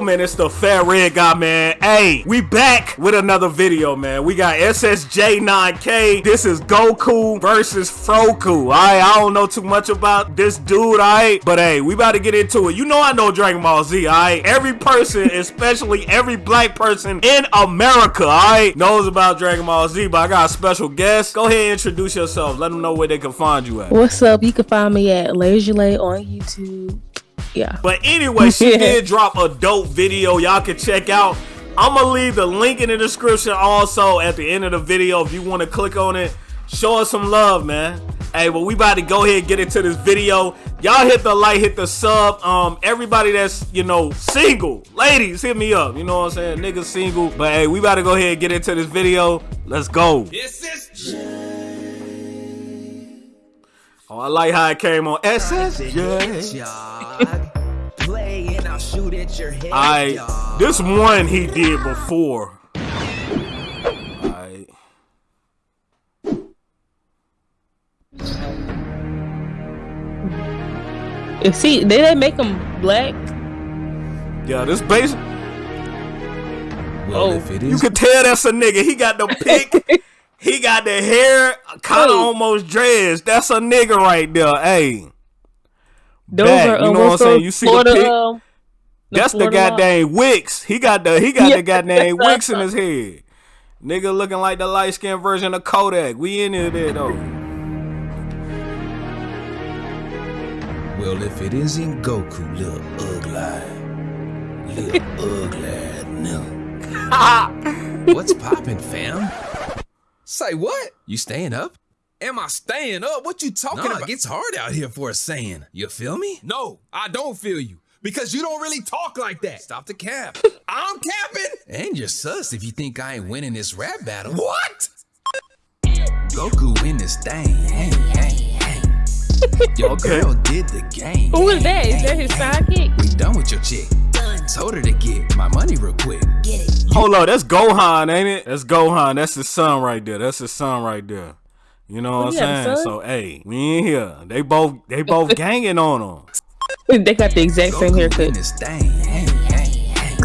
Man, it's the Fat Red Guy, man. Hey, we back with another video, man. We got SSJ9K. This is Goku versus Froku. All right, I don't know too much about this dude, all right? But hey, we about to get into it. You know I know Dragon Ball Z, all right? Every person, especially every black person in America, all right, knows about Dragon Ball Z, but I got a special guest. Go ahead and introduce yourself. Let them know where they can find you at. What's up? You can find me at Lay on YouTube yeah. But anyway, she did drop a dope video y'all can check out. I'm gonna leave the link in the description also at the end of the video if you want to click on it. Show us some love, man. Hey, well, we about to go ahead and get into this video. Y'all hit the like, hit the sub. Um, everybody that's, you know, single, ladies, hit me up. You know what I'm saying? Niggas single. But hey, we about to go ahead and get into this video. Let's go. This is Oh, I like how it came on SSJ. I'll shoot at your head. I this one he did before. I see, they didn't make him black. Yeah, this basic. Well, oh, you can tell that's a nigga. He got the pick. He got the hair kind of almost dreads. That's a nigga right there. Hey. Those Back, are, you know what I'm saying? You see Florida, the pic? Uh, the That's Florida the goddamn Wicks. He got the he got yeah. the goddamn Wicks in his head. Nigga looking like the light skinned version of Kodak. We in there though. Well, if it isn't Goku, little ugly, little ugly, no. What's poppin', fam? Say what? You staying up? Am I staying up? What you talking nah, about? It gets hard out here for a saying. You feel me? No, I don't feel you. Because you don't really talk like that. Stop the cap. I'm capping. And you're sus if you think I ain't winning this rap battle. What? Goku win this thing. Hey, hey, hey. Your girl did the game. Who is that? Is that his sidekick? We done with your chick. Told her to get my money real quick. Get it. Hold on, that's Gohan, ain't it? That's Gohan. That's his son right there. That's his son right there. You know what I'm saying? So hey, we in here. They both they both ganging on him. they got the exact same haircut. This thing. Hey, hey, hey.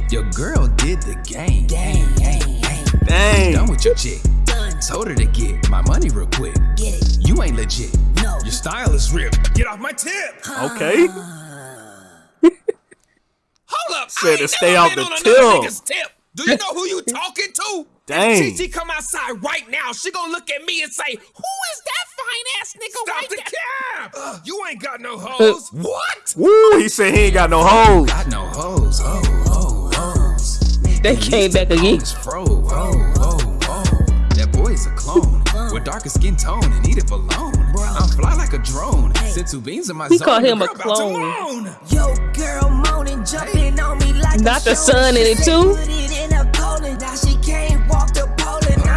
your girl did the game. Gang, gang, gang. Dang. Done with your chick. Done. Told her to get my money real quick. Get it. You ain't legit. No. Your style is ripped. Get off my tip. Okay. Hold up. Said to stay out the till. Tip. Do you know who you talking to? Dang. If TT come outside right now, she gonna look at me and say, "Who is that fine ass nigga Stop right the there? cap! you ain't got no uh, hoes. what? Woo! He said he ain't got no hoes. Got no hoes. Oh, oh, hoes. They came back again. Fro. Oh, oh, oh. That boy's a clone with darker skin tone and eat it alone. I'm fly like a drone. Hey. two beans in my he zone. called him a clone. Yo, girl, moaning, jumping on me like Not the sun in it too.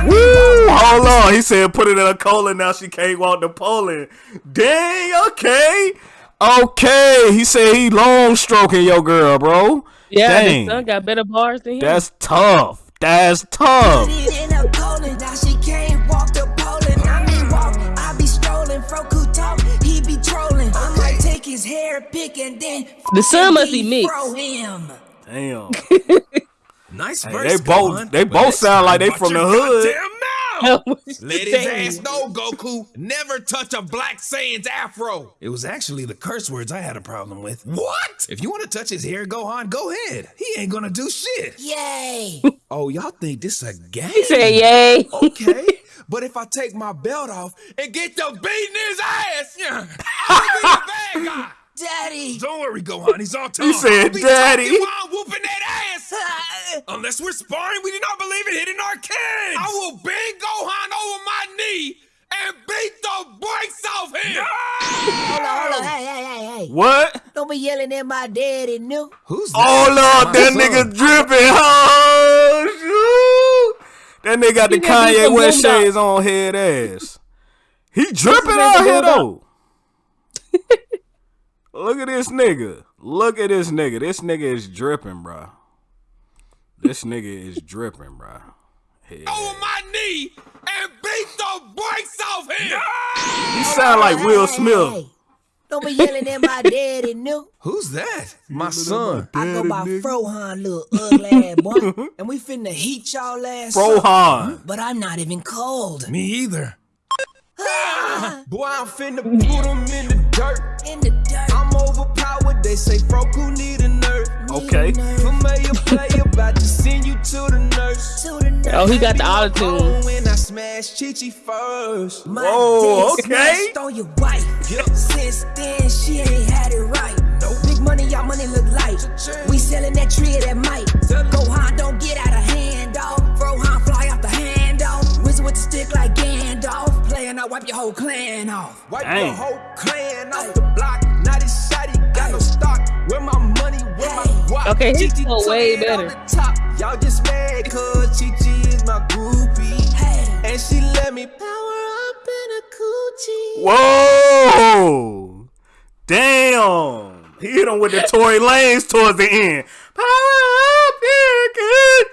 Woo! Hold on. He said put it in a colon. Now she can't walk to Poland. Dang. Okay. Okay. He said he long stroking your girl, bro. Yeah, Dang. son got better bars than him. That's tough. That's tough. The son must be mixed. Damn. nice hey, They both they both sound like they from the hood. Let his ass know, Goku. Never touch a black Saiyan's afro. It was actually the curse words I had a problem with. What? If you want to touch his hair, Gohan, go ahead. He ain't gonna do shit. Yay. oh, y'all think this a game? He said yay. okay. But if I take my belt off and get the beating his ass, yeah, I'll be the bad guy. Daddy. Don't worry, Gohan. He's all tongue. He said, Daddy. While whooping that ass. Unless we're sparring, we do not believe in hitting our kids. I will bend Gohan over my knee and beat the brakes off him. No! Hold on, hold on. Hey, hey, hey, hey. What? Don't be yelling at my daddy, no. Who's that? Oh, Lord, that nigga dripping. Oh, shoot. That nigga got the Kanye West shades on head ass. He dripping out here, though. Look at this nigga. Look at this nigga. This nigga is dripping, bro. This nigga is dripping, bro. Hell. Over my knee and beat the brakes off him. He sound like Will Smith. Don't be yelling at my daddy, new. Who's that? My son. I go by Frohan, little ugly ass boy. and we finna heat y'all ass up. But I'm not even cold. Me either. Ah. Boy, I'm finna put him in the dirt. In the dirt. I'm overpowered. They say Froku need a nurse. Okay. Familiar player about to send you to the nurse. To the nurse. Oh, he got the auto tune. When I smash Chi Chi first. My Whoa, okay. smashed on your wife. Yep. Since then, she ain't had it right. No Big money, y'all money look light. We selling that tree that might. Gohan, don't get out of hand, dog. Frohan, fly off the hand, dog. Wizard with the stick like Gandalf. Playing, I wipe your whole clan off. Wipe Dang. the whole clan off Okay, he's Chi-Chi still way better. top. Y'all just mad cause Chi Chi is my groupie. Hey. And she let me power up in a coochie. Whoa! Damn! He hit him with the Tory Lanez towards the end. Power up, here, good.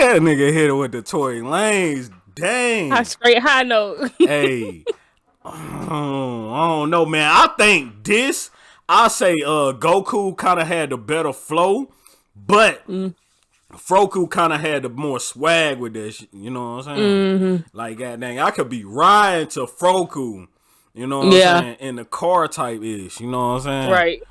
That nigga hit him with the Tory Lanez. Dang. High straight high note. hey, oh, I don't know, man. I think this. I say, uh, Goku kind of had the better flow, but Froku kind of had the more swag with this. You know what I'm saying? Like, god dang, I could be riding to Froku. You know what Yeah. I'm saying? In the car type ish. You know what I'm saying? right.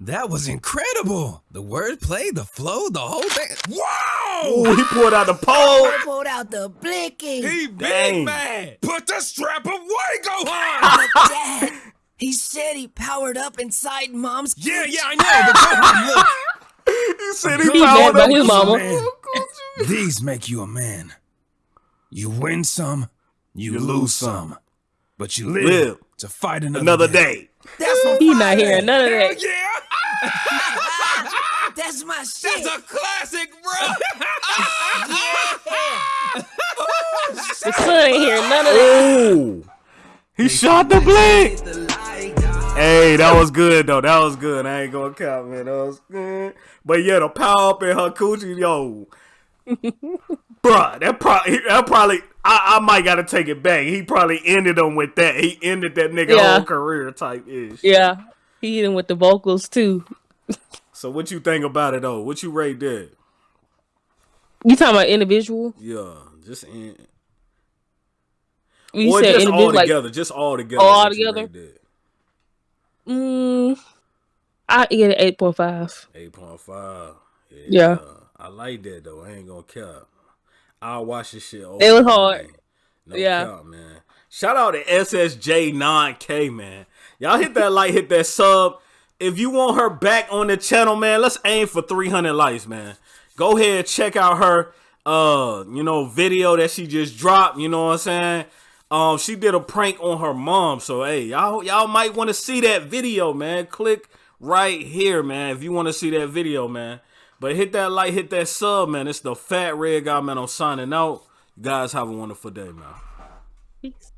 That was incredible. The wordplay, the flow, the whole thing. Wow! Ooh, he pulled out the pole. He Pulled out the blicky. He big Dang. mad. Put the strap away, Gohan. But Dad, he said he powered up inside mom's. yeah, yeah, I know. But Gohan, look. He said He he mad powered by up. his mama. These make you a man. You win some, you, You lose lose some, but you live, Live. to fight another, Another day. That's my He not hearing none of that. yeah. That's my shit. That's a classic, bro. The son ain't hearing none of that. Ooh. He shot the blink. Hey, that was good though. That was good. I ain't gonna count, man. That was good. But yeah, the power up in her coochie, yo. Bruh, that probably that probably I, I might gotta take it back. He probably ended him with that. He ended that nigga Yeah. whole career type ish. Yeah. He hit him with the vocals too. So what you think about it though? What you rate that? You talking about individual? Yeah, just in, You or said just all individual like together, just all together. All together? Mm, I get an eight point five. Eight point five. Yeah. I like that though. I ain't gonna cap. I'll watch this shit. Over It was hard. No Yeah. cap, man. Shout out to SSJ9K, man. Y'all hit that like, hit that sub. If you want her back on the channel, man, let's aim for 300 likes, man. Go ahead, check out her, uh, you know, video that she just dropped. You know what I'm saying? Um, she did a prank on her mom. So hey, y'all, y'all might want to see that video, man. Click right here, man, if you want to see that video, man. But hit that like, hit that sub, man. It's the Fat Red Guy, man. I'm signing out. You guys have a wonderful day, man. Peace.